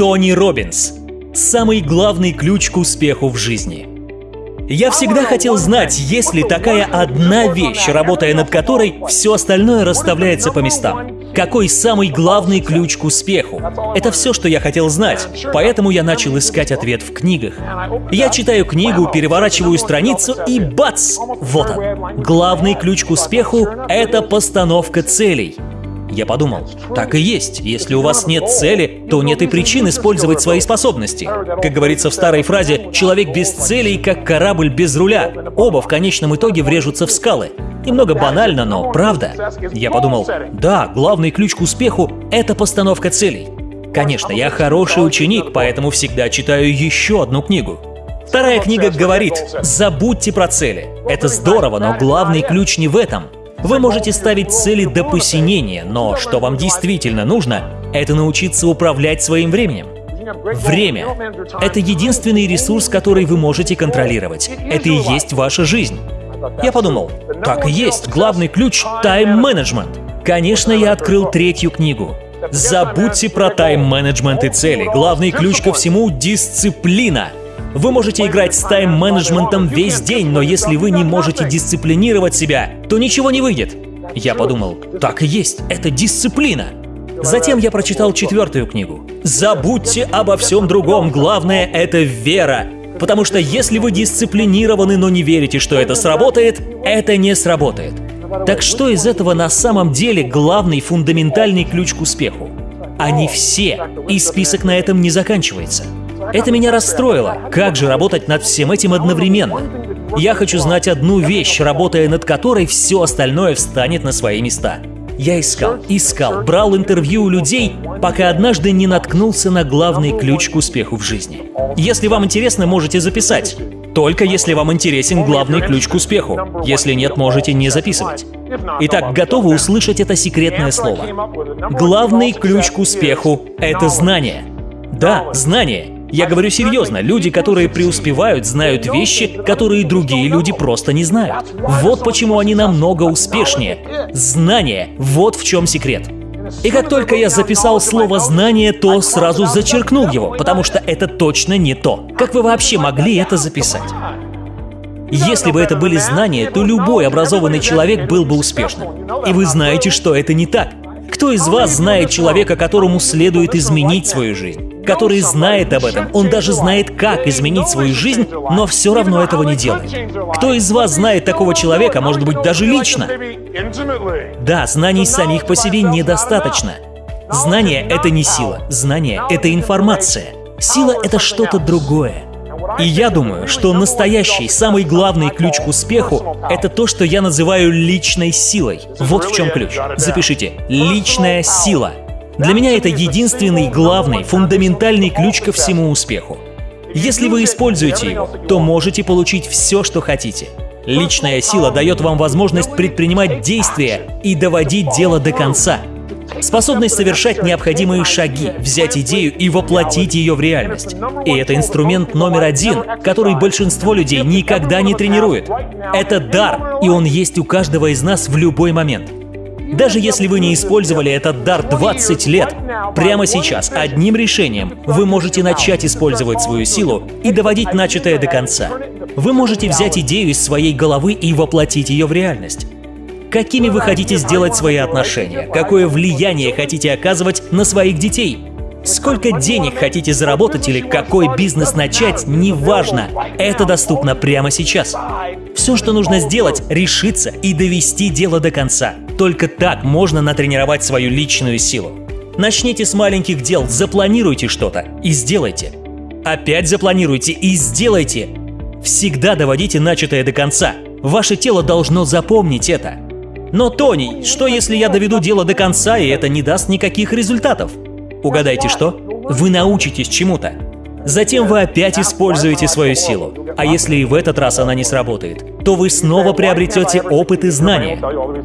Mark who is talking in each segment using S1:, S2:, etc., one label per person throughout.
S1: Тони Робинс. Самый главный ключ к успеху в жизни. Я всегда хотел знать, есть ли такая одна вещь, работая над которой все остальное расставляется по местам. Какой самый главный ключ к успеху? Это все, что я хотел знать, поэтому я начал искать ответ в книгах. Я читаю книгу, переворачиваю страницу и бац! Вот он. Главный ключ к успеху — это постановка целей. Я подумал, так и есть. Если у вас нет цели, то нет и причин использовать свои способности. Как говорится в старой фразе, человек без целей, как корабль без руля. Оба в конечном итоге врежутся в скалы. Немного банально, но правда. Я подумал, да, главный ключ к успеху — это постановка целей. Конечно, я хороший ученик, поэтому всегда читаю еще одну книгу. Вторая книга говорит, забудьте про цели. Это здорово, но главный ключ не в этом — вы можете ставить цели до посинения, но что вам действительно нужно, это научиться управлять своим временем. Время — это единственный ресурс, который вы можете контролировать. Это и есть ваша жизнь. Я подумал, так и есть, главный ключ — тайм-менеджмент. Конечно, я открыл третью книгу. Забудьте про тайм-менеджмент и цели. Главный ключ ко всему — дисциплина. Вы можете играть с тайм-менеджментом весь день, но если вы не можете дисциплинировать себя, то ничего не выйдет. Я подумал, так и есть, это дисциплина. Затем я прочитал четвертую книгу. Забудьте обо всем другом, главное — это вера. Потому что если вы дисциплинированы, но не верите, что это сработает, это не сработает. Так что из этого на самом деле главный фундаментальный ключ к успеху? Они все, и список на этом не заканчивается. Это меня расстроило. Как же работать над всем этим одновременно? Я хочу знать одну вещь, работая над которой все остальное встанет на свои места. Я искал, искал, брал интервью у людей, пока однажды не наткнулся на главный ключ к успеху в жизни. Если вам интересно, можете записать. Только если вам интересен главный ключ к успеху. Если нет, можете не записывать. Итак, готовы услышать это секретное слово. Главный ключ к успеху — это знание. Да, знание. Я говорю серьезно, люди, которые преуспевают, знают вещи, которые другие люди просто не знают. Вот почему они намного успешнее. Знание – вот в чем секрет. И как только я записал слово «знание», то сразу зачеркнул его, потому что это точно не то. Как вы вообще могли это записать? Если бы это были знания, то любой образованный человек был бы успешным. И вы знаете, что это не так. Кто из вас знает человека, которому следует изменить свою жизнь? Который знает об этом. Он даже знает, как изменить свою жизнь, но все равно этого не делает. Кто из вас знает такого человека, может быть, даже лично? Да, знаний самих по себе недостаточно. Знание — это не сила, знание — это информация. Сила — это что-то другое. И я думаю, что настоящий, самый главный ключ к успеху — это то, что я называю личной силой. Вот в чем ключ. Запишите. Личная сила. Для меня это единственный, главный, фундаментальный ключ ко всему успеху. Если вы используете его, то можете получить все, что хотите. Личная сила дает вам возможность предпринимать действия и доводить дело до конца. Способность совершать необходимые шаги, взять идею и воплотить ее в реальность. И это инструмент номер один, который большинство людей никогда не тренирует. Это дар, и он есть у каждого из нас в любой момент. Даже если вы не использовали этот дар 20 лет, прямо сейчас одним решением вы можете начать использовать свою силу и доводить начатое до конца. Вы можете взять идею из своей головы и воплотить ее в реальность. Какими вы хотите сделать свои отношения? Какое влияние хотите оказывать на своих детей? Сколько денег хотите заработать или какой бизнес начать, неважно. Это доступно прямо сейчас. Все, что нужно сделать, решиться и довести дело до конца. Только так можно натренировать свою личную силу. Начните с маленьких дел, запланируйте что-то и сделайте. Опять запланируйте и сделайте. Всегда доводите начатое до конца. Ваше тело должно запомнить это. Но, Тони, что если я доведу дело до конца, и это не даст никаких результатов? Угадайте что? Вы научитесь чему-то. Затем вы опять используете свою силу. А если и в этот раз она не сработает, то вы снова приобретете опыт и знания.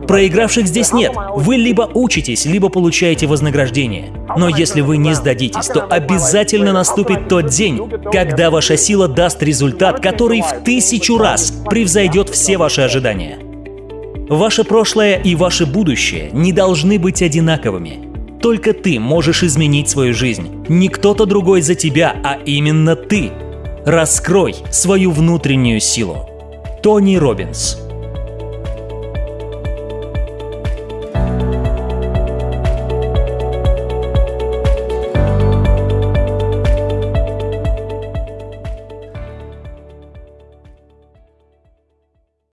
S1: Проигравших здесь нет. Вы либо учитесь, либо получаете вознаграждение. Но если вы не сдадитесь, то обязательно наступит тот день, когда ваша сила даст результат, который в тысячу раз превзойдет все ваши ожидания. Ваше прошлое и ваше будущее не должны быть одинаковыми. Только ты можешь изменить свою жизнь. Не кто-то другой за тебя, а именно ты. Раскрой свою внутреннюю силу. Тони Робинс